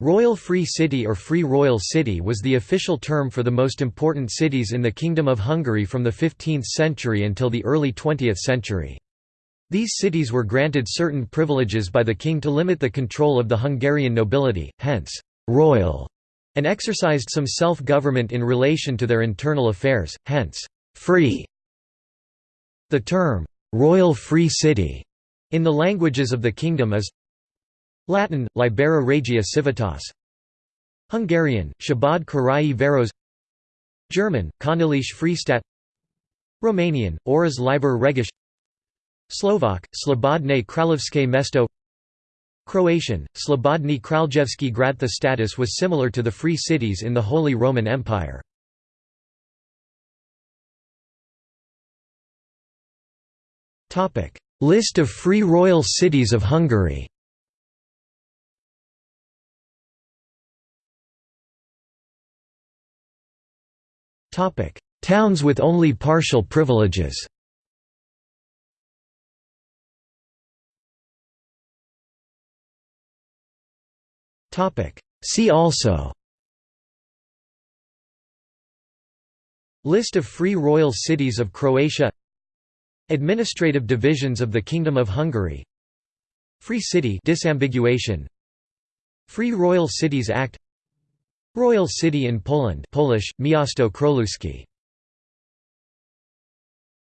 Royal Free City or Free Royal City was the official term for the most important cities in the Kingdom of Hungary from the 15th century until the early 20th century. These cities were granted certain privileges by the king to limit the control of the Hungarian nobility, hence, «royal», and exercised some self-government in relation to their internal affairs, hence, «free». The term, «royal free city» in the languages of the kingdom is Latin, Libera Regia Civitas. Hungarian, Szabad Karai Város German, Königliche Freistadt Romanian, Oras Liber Regish. Slovak, Slobodne Kralovské Mesto. Croatian, Slobodny Kraljevski grad. The status was similar to the free cities in the Holy Roman Empire. List of free royal cities of Hungary Towns with only partial privileges. See also. List of free royal cities of Croatia. Administrative divisions of the Kingdom of Hungary. Free City disambiguation. Free Royal Cities Act Royal City in Poland Polish, Miasto Królewskie